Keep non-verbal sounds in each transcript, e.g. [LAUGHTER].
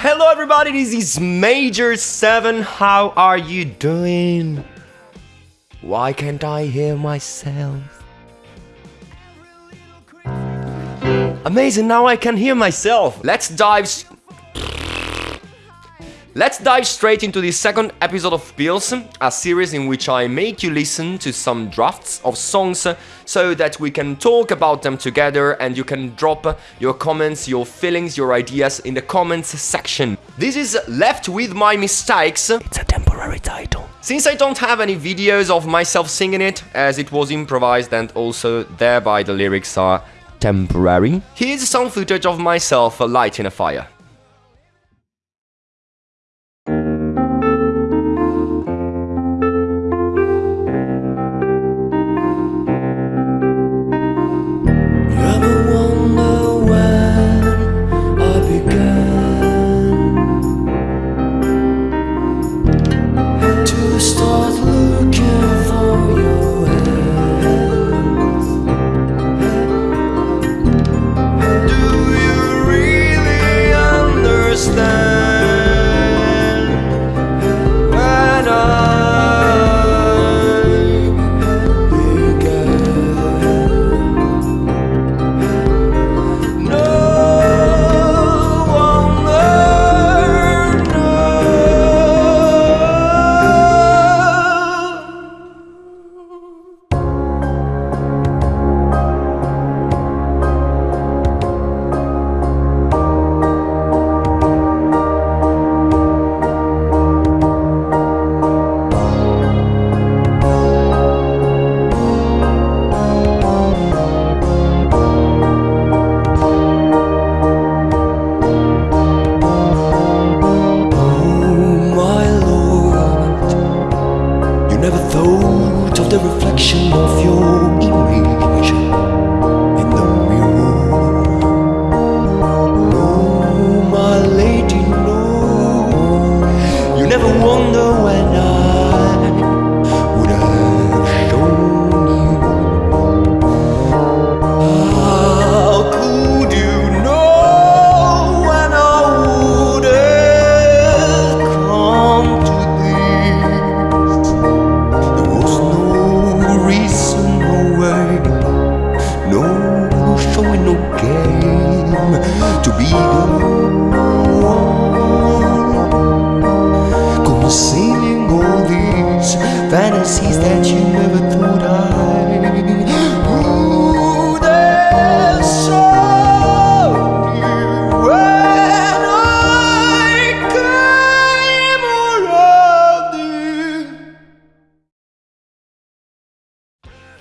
Hello everybody, this is Major 7. How are you doing? Why can't I hear myself? Amazing, now I can hear myself. Let's dive Let's dive straight into the second episode of Pills, a series in which I make you listen to some drafts of songs so that we can talk about them together and you can drop your comments, your feelings, your ideas in the comments section. This is Left With My Mistakes. It's a temporary title. Since I don't have any videos of myself singing it, as it was improvised and also thereby the lyrics are temporary, here's some footage of myself lighting a fire. of. fantasies that you never thought.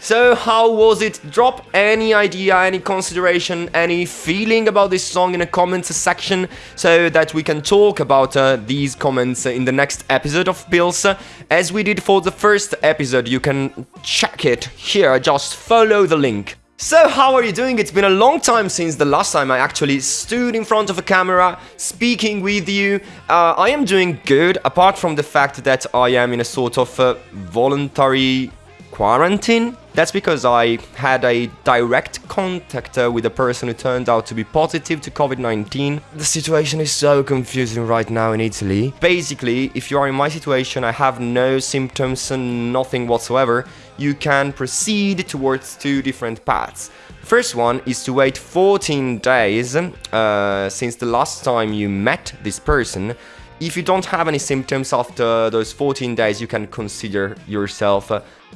So how was it? Drop any idea, any consideration, any feeling about this song in the comments section so that we can talk about uh, these comments in the next episode of Pills. As we did for the first episode, you can check it here, just follow the link. So how are you doing? It's been a long time since the last time I actually stood in front of a camera speaking with you. Uh, I am doing good, apart from the fact that I am in a sort of uh, voluntary quarantine. That's because I had a direct contact uh, with a person who turned out to be positive to COVID-19. The situation is so confusing right now in Italy. Basically, if you are in my situation, I have no symptoms and nothing whatsoever, you can proceed towards two different paths. First one is to wait 14 days uh, since the last time you met this person if you don't have any symptoms after those 14 days, you can consider yourself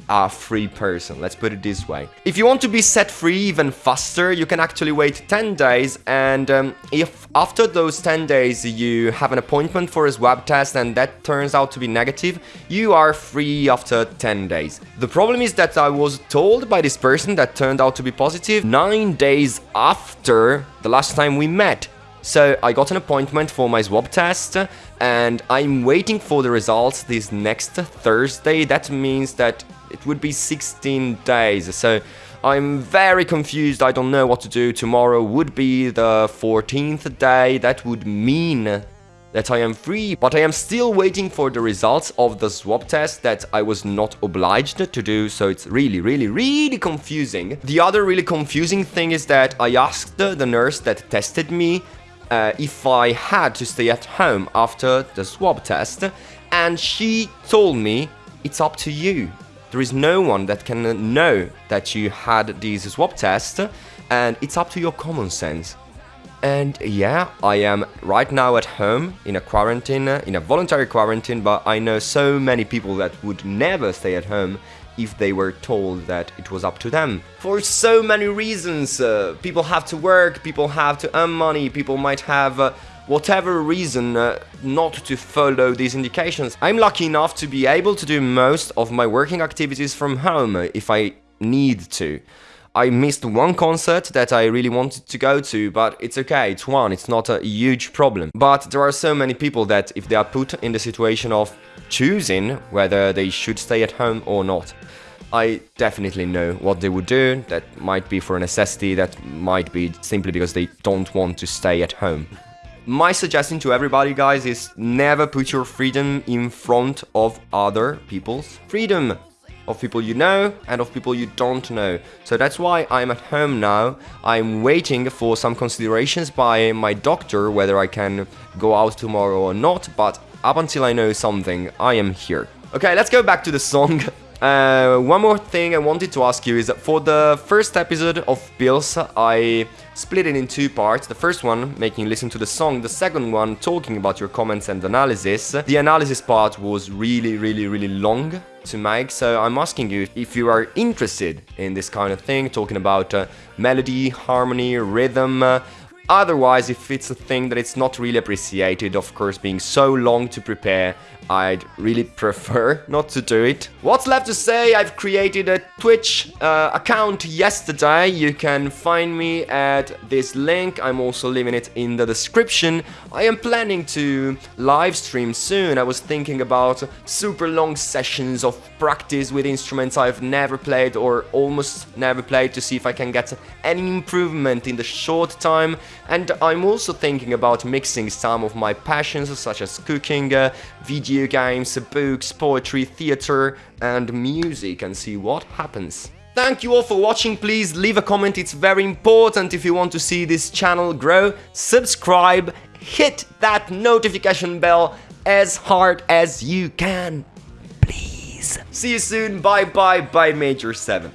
a free person, let's put it this way. If you want to be set free even faster, you can actually wait 10 days and um, if after those 10 days you have an appointment for a swab test and that turns out to be negative, you are free after 10 days. The problem is that I was told by this person that turned out to be positive 9 days after the last time we met. So I got an appointment for my swab test and I'm waiting for the results this next Thursday. That means that it would be 16 days. So I'm very confused. I don't know what to do. Tomorrow would be the 14th day. That would mean that I am free, but I am still waiting for the results of the swab test that I was not obliged to do, so it's really, really, really confusing. The other really confusing thing is that I asked the nurse that tested me uh, if I had to stay at home after the swab test, and she told me it's up to you. There is no one that can know that you had this swab test, and it's up to your common sense. And yeah, I am right now at home in a quarantine, in a voluntary quarantine, but I know so many people that would never stay at home if they were told that it was up to them. For so many reasons, uh, people have to work, people have to earn money, people might have uh, whatever reason uh, not to follow these indications. I'm lucky enough to be able to do most of my working activities from home if I need to. I missed one concert that I really wanted to go to, but it's okay, it's one, it's not a huge problem. But there are so many people that if they are put in the situation of choosing whether they should stay at home or not, I definitely know what they would do. That might be for a necessity, that might be simply because they don't want to stay at home. My suggestion to everybody, guys, is never put your freedom in front of other people's freedom of people you know and of people you don't know. So that's why I'm at home now. I'm waiting for some considerations by my doctor whether I can go out tomorrow or not, but up until I know something, I am here. Okay, let's go back to the song. [LAUGHS] Uh, one more thing I wanted to ask you is that for the first episode of Pills, I split it in two parts. The first one, making you listen to the song. The second one, talking about your comments and analysis. The analysis part was really, really, really long to make, so I'm asking you if you are interested in this kind of thing, talking about uh, melody, harmony, rhythm, uh, Otherwise, if it's a thing that it's not really appreciated, of course, being so long to prepare, I'd really [LAUGHS] prefer not to do it. What's left to say? I've created a Twitch uh, account yesterday. You can find me at this link. I'm also leaving it in the description. I am planning to live stream soon. I was thinking about super long sessions of practice with instruments I've never played or almost never played to see if I can get any improvement in the short time and I'm also thinking about mixing some of my passions such as cooking, uh, video games, books, poetry, theater and music and see what happens. Thank you all for watching, please leave a comment, it's very important if you want to see this channel grow. Subscribe, hit that notification bell as hard as you can, please. See you soon, bye bye, bye Major 7.